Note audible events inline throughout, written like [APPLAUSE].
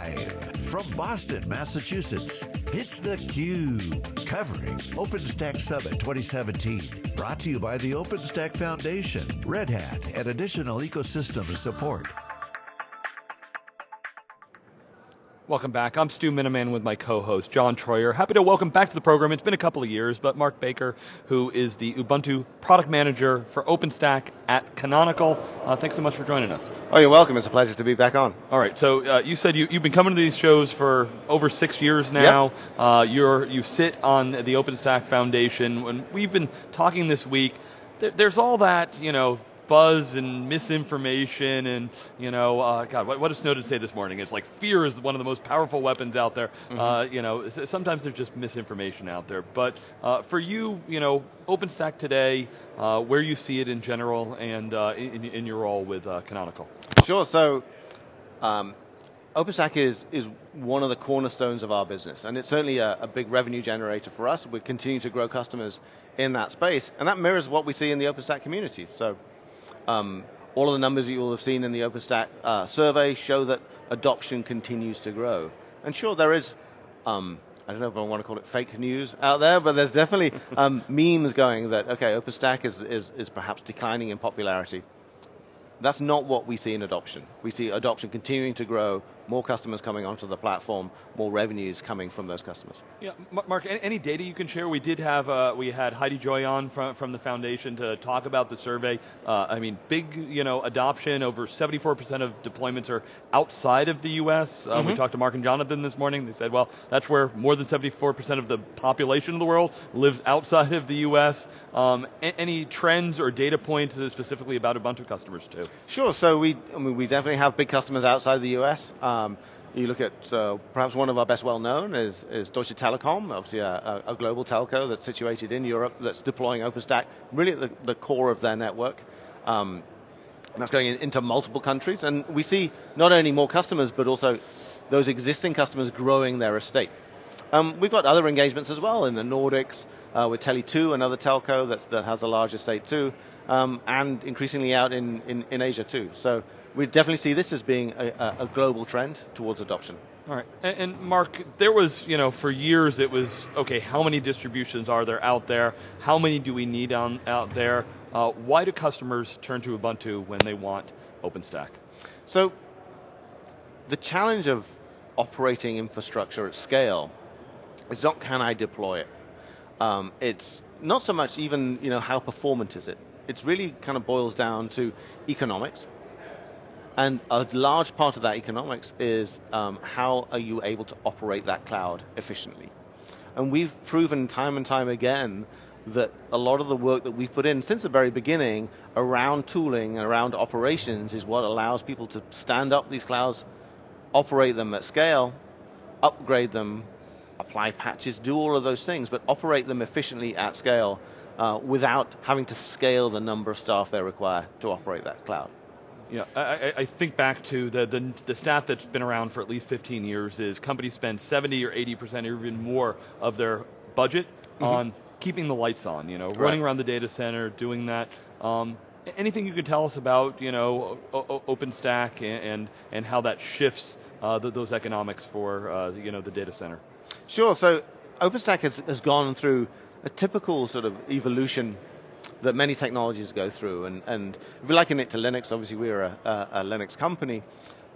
Live from Boston, Massachusetts, it's theCUBE, covering OpenStack Summit 2017. Brought to you by the OpenStack Foundation, Red Hat, and additional ecosystem support. Welcome back. I'm Stu Miniman with my co-host, John Troyer. Happy to welcome back to the program. It's been a couple of years, but Mark Baker, who is the Ubuntu product manager for OpenStack at Canonical. Uh, thanks so much for joining us. Oh, you're welcome. It's a pleasure to be back on. All right, so uh, you said you, have been coming to these shows for over six years now. Yep. Uh, you're, you sit on the OpenStack Foundation. When we've been talking this week, there's all that, you know, buzz and misinformation and, you know, uh, God, what, what did Snowden say this morning? It's like fear is one of the most powerful weapons out there. Mm -hmm. uh, you know, sometimes there's just misinformation out there. But uh, for you, you know, OpenStack today, uh, where you see it in general and uh, in, in, your role with uh, Canonical. Sure, so um, OpenStack is, is one of the cornerstones of our business, and it's certainly a, a, big revenue generator for us. We continue to grow customers in that space, and that mirrors what we see in the OpenStack community. So um, all of the numbers you will have seen in the OpenStack uh, survey show that adoption continues to grow. And sure, there is, um, I don't know if I want to call it fake news out there, but there's definitely [LAUGHS] um, memes going that, okay, OpenStack is, is, is perhaps declining in popularity. That's not what we see in adoption. We see adoption continuing to grow, more customers coming onto the platform, more revenues coming from those customers. Yeah, Mark, any data you can share? We did have, uh, we had Heidi Joy on from, from the foundation to talk about the survey. Uh, I mean, big you know, adoption, over 74% of deployments are outside of the US. Uh, mm -hmm. We mm-hmm. talked to Mark and Jonathan this morning, they said, well, that's where more than 74% of the population of the world lives outside of the US. Um, any trends or data points specifically about Ubuntu customers too? Sure, so we, I mean, we definitely have big customers outside the US. Um, um, you look at uh, perhaps one of our best well known is, is Deutsche Telekom, obviously a, a, global telco that's situated in Europe that's deploying OpenStack really at the, the core of their network. Um, that's going in, into multiple countries, and we see not only more customers, but also those existing customers growing their estate. Um, we've got other engagements as well in the Nordics uh, with Tele2, another telco that, that has a large estate too, um, and increasingly out in, in, in Asia too. So we definitely see this as being a, a global trend towards adoption. All right, and, and, Mark, there was, you know, for years it was, okay, how many distributions are there out there? How many do we need on, out there? Uh, why do customers turn to Ubuntu when they want OpenStack? So, the challenge of operating infrastructure at scale is not can I deploy it? Um, it's not so much even, you know, how performant is it? It's really kind of boils down to economics, and a large part of that economics is um, how are you able to operate that cloud efficiently. And we've proven time and time again that a lot of the work that we've put in since the very beginning around tooling and around operations is what allows people to stand up these clouds, operate them at scale, upgrade them, apply patches, do all of those things, but operate them efficiently at scale uh, without having to scale the number of staff they require to operate that cloud. Yeah, I, I, think back to the, the, the stat that's been around for at least 15 years is companies spend 70 or 80% or even more of their budget mm -hmm. on keeping the lights on, you know, right. running around the data center, doing that. Um, anything you could tell us about, you know, o OpenStack and, and, and how that shifts uh, the, those economics for, uh, you know, the data center? Sure, so OpenStack has, has gone through a typical sort of evolution that many technologies go through. And, and if you liken it to Linux, obviously we're a, a, a Linux company.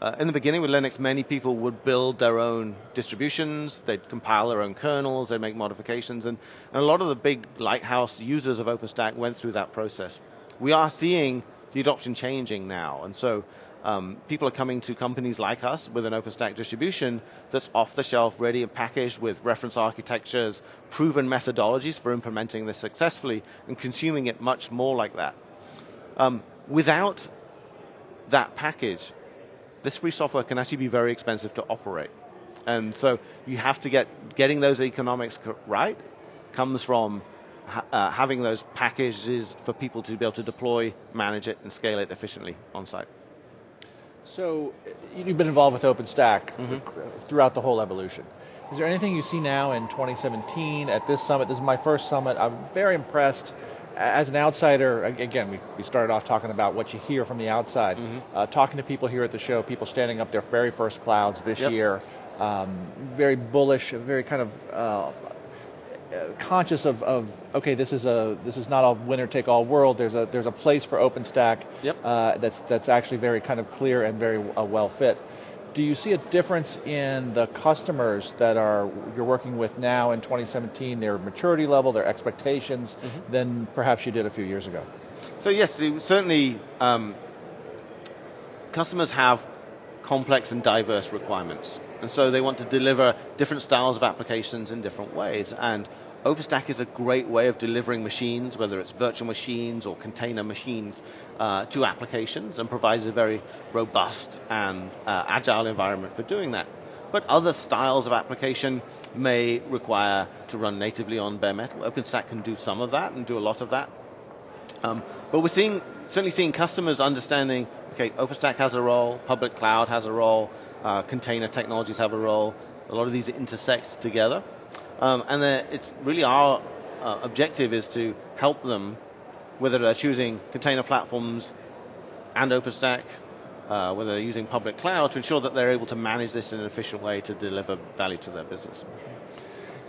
Uh, in the beginning with Linux, many people would build their own distributions, they'd compile their own kernels, they'd make modifications, and, and a lot of the big lighthouse users of OpenStack went through that process. We are seeing the adoption changing now, and so um, people are coming to companies like us with an OpenStack distribution that's off the shelf, ready and packaged with reference architectures, proven methodologies for implementing this successfully, and consuming it much more like that. Um, without that package, this free software can actually be very expensive to operate. And so you have to get, getting those economics right comes from uh, having those packages for people to be able to deploy, manage it, and scale it efficiently on site. So you've been involved with OpenStack mm -hmm. throughout the whole evolution. Is there anything you see now in 2017 at this summit? This is my first summit. I'm very impressed as an outsider, again, we, we started off talking about what you hear from the outside. Mm-hmm. Uh, talking to people here at the show, people standing up their very first clouds this yep. year, um, very bullish, very kind of uh, conscious of, of, okay, this is a this is not a winner take all world. There's a there's a place for OpenStack yep. uh, that's that's actually very kind of clear and very uh, well fit do you see a difference in the customers that are you're working with now in 2017, their maturity level, their expectations, mm-hmm. than perhaps you did a few years ago? So yes, certainly um, customers have complex and diverse requirements, and so they want to deliver different styles of applications in different ways. And OpenStack is a great way of delivering machines, whether it's virtual machines or container machines, uh, to applications and provides a very robust and uh, agile environment for doing that. But other styles of application may require to run natively on bare metal. OpenStack can do some of that and do a lot of that. Um, but we're seeing, certainly seeing customers understanding, okay, OpenStack has a role, public cloud has a role, uh, container technologies have a role, a lot of these intersect together. Um, and it's really our uh, objective is to help them, whether they're choosing container platforms and OpenStack, uh, whether they're using public cloud, to ensure that they're able to manage this in an efficient way to deliver value to their business.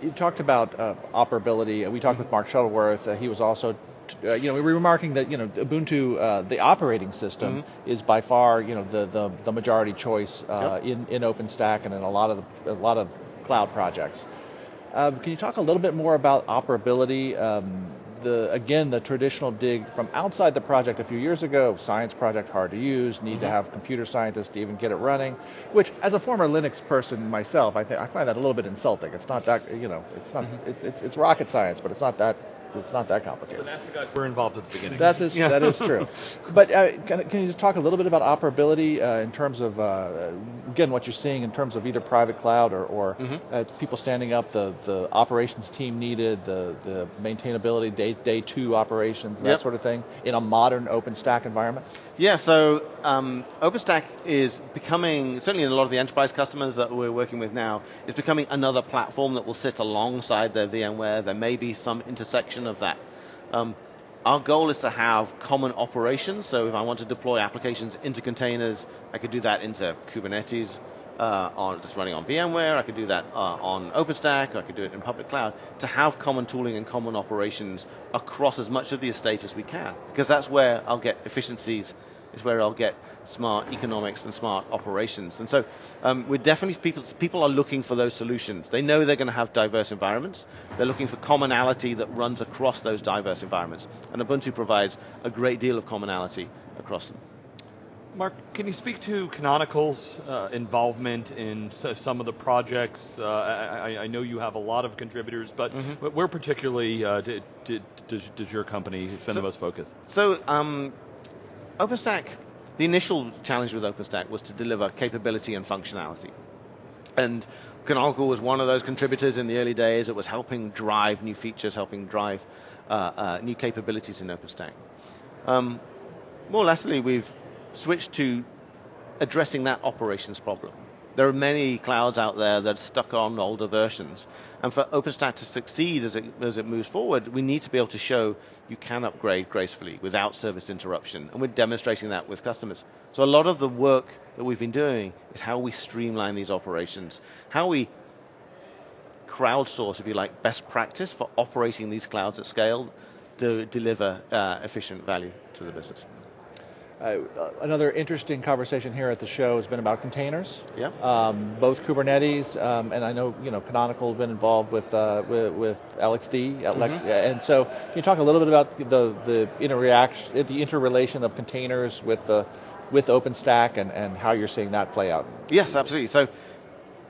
You talked about uh, operability. We talked with Mark Shuttleworth. Uh, he was also uh, you know, we were remarking that you know Ubuntu, uh, the operating system, mm-hmm. is by far you know the the, the majority choice uh, yep. in in OpenStack and in a lot of the, a lot of cloud projects. Um, can you talk a little bit more about operability? Um, the again, the traditional dig from outside the project a few years ago, science project hard to use, need mm-hmm. to have computer scientists to even get it running. Which, as a former Linux person myself, I think I find that a little bit insulting. It's not that you know, it's not mm-hmm. it's, it's it's rocket science, but it's not that it's not that complicated. The NASA guys were involved at the beginning. That is yeah. that is true. [LAUGHS] but uh, can, can, you just talk a little bit about operability uh, in terms of uh, again what you're seeing in terms of either private cloud or, or mm-hmm. Uh, people standing up the, the operations team needed, the the maintainability day day two operations that yep. sort of thing in a modern OpenStack environment. Yeah, so um, OpenStack is becoming, certainly in a lot of the enterprise customers that we're working with now, is becoming another platform that will sit alongside their VMware. There may be some intersection of that. Um, our goal is to have common operations, so if I want to deploy applications into containers, I could do that into Kubernetes, uh, on just running on VMware. I could do that uh, on OpenStack. I could do it in public cloud to have common tooling and common operations across as much of the estate as we can, because that's where I'll get efficiencies. Is where I'll get smart economics and smart operations. And so um, we're definitely people people are looking for those solutions. They know they're going to have diverse environments. They're looking for commonality that runs across those diverse environments. And Ubuntu provides a great deal of commonality across them. Mark, can you speak to Canonical's uh, involvement in some of the projects? Uh, I, I, know you have a lot of contributors, but mm-hmm. where particularly uh, did, did, does, does, your company spend so, the most focus? So, um, OpenStack, the initial challenge with OpenStack was to deliver capability and functionality. And Canonical was one of those contributors in the early days. It was helping drive new features, helping drive uh, uh, new capabilities in OpenStack. Um, more latterly, we've switch to addressing that operations problem. There are many clouds out there that are stuck on older versions. And for OpenStack to succeed as it, as it moves forward, we need to be able to show you can upgrade gracefully without service interruption. And we're demonstrating that with customers. So a lot of the work that we've been doing is how we streamline these operations, how we crowdsource, if you like, best practice for operating these clouds at scale to deliver uh, efficient value to the business. Uh, another interesting conversation here at the show has been about containers. Yeah. Um, both Kubernetes um, and I know you know Canonical have been involved with uh, with, with, LXD, mm-hmm. and so can you talk a little bit about the the interaction, the interrelation of containers with the with OpenStack and, and how you're seeing that play out? Yes, absolutely. So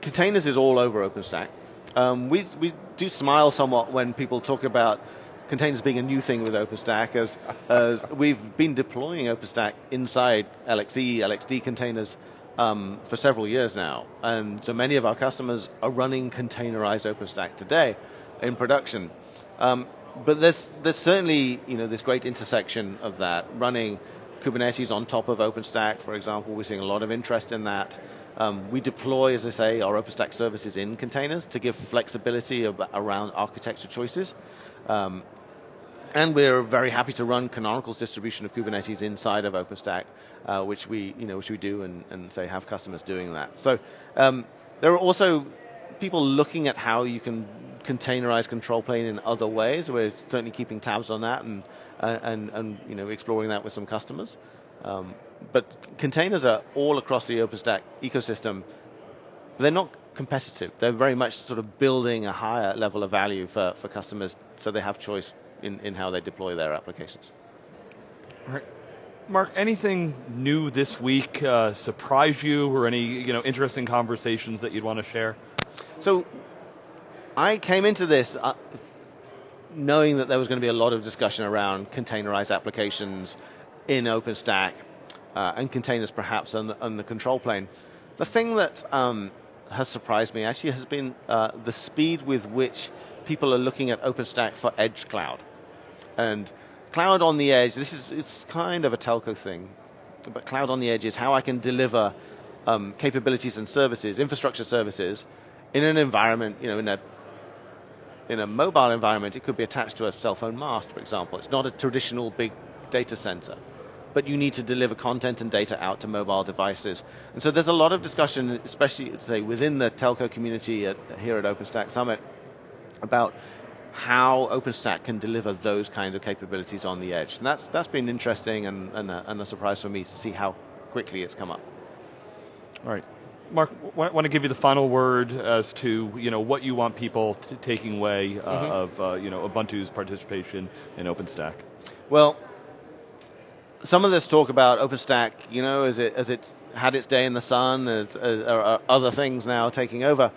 containers is all over OpenStack. Um, we we do smile somewhat when people talk about containers being a new thing with OpenStack, as, as we've been deploying OpenStack inside LXC, LXD containers um, for several years now. And so many of our customers are running containerized OpenStack today in production. Um, but there's, there's certainly you know, this great intersection of that. Running Kubernetes on top of OpenStack, for example, we're seeing a lot of interest in that. Um, we deploy, as I say, our OpenStack services in containers to give flexibility around architecture choices. Um, And we're very happy to run Canonical's distribution of Kubernetes inside of OpenStack, uh, which we, you know, which we do, and, and say have customers doing that. So um, there are also people looking at how you can containerize control plane in other ways. We're certainly keeping tabs on that and uh, and and you know exploring that with some customers. Um, but containers are all across the OpenStack ecosystem. They're not competitive. They're very much sort of building a higher level of value for, for customers so they have choice in, in how they deploy their applications. All right. Mark, anything new this week uh, surprise you, or any you know interesting conversations that you'd want to share? So, I came into this uh, knowing that there was going to be a lot of discussion around containerized applications in OpenStack uh, and containers perhaps on the, on the, control plane. The thing that um, has surprised me actually has been uh, the speed with which people are looking at OpenStack for edge cloud. And cloud on the edge, this is it's kind of a telco thing, but cloud on the edge is how I can deliver um, capabilities and services, infrastructure services, in an environment, you know, in a in a mobile environment, it could be attached to a cell phone mast, for example. It's not a traditional big data center, but you need to deliver content and data out to mobile devices. And so there's a lot of discussion, especially say within the telco community at, here at OpenStack Summit, about how OpenStack can deliver those kinds of capabilities on the edge. And that's, that's been interesting and, and, a, and a surprise for me to see how quickly it's come up. All right. Mark, I want to give you the final word as to you know what you want people taking away uh, mm-hmm. of uh, you know Ubuntu's participation in OpenStack. Well, some of this talk about OpenStack, you know, as it as it had its day in the sun, as, as, other things now taking over.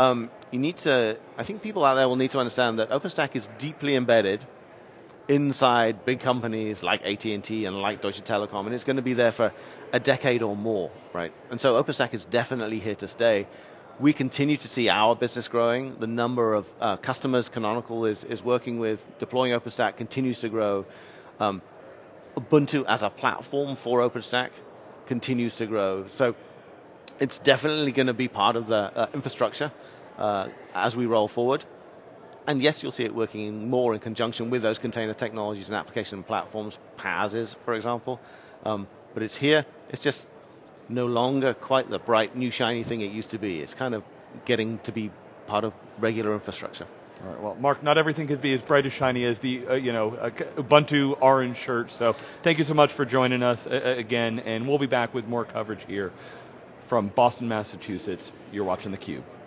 Um, you need to, I think people out there will need to understand that OpenStack is deeply embedded inside big companies like AT&T and like Deutsche Telekom, and it's going to be there for a decade or more, right? And so OpenStack is definitely here to stay. We continue to see our business growing. The number of uh, customers Canonical is, is working with, deploying OpenStack continues to grow. Um, Ubuntu as a platform for OpenStack continues to grow. So it's definitely going to be part of the uh, infrastructure uh, as we roll forward. And yes, you'll see it working more in conjunction with those container technologies and application platforms, PaaS is, for example. Um, but it's here. It's just no longer quite the bright, new, shiny thing it used to be. It's kind of getting to be part of regular infrastructure. All right, well, Mark, not everything could be as bright as shiny as the, uh, you know, uh, Ubuntu orange shirt. So thank you so much for joining us uh, uh again, and we'll be back with more coverage here from Boston, Massachusetts. You're watching theCUBE.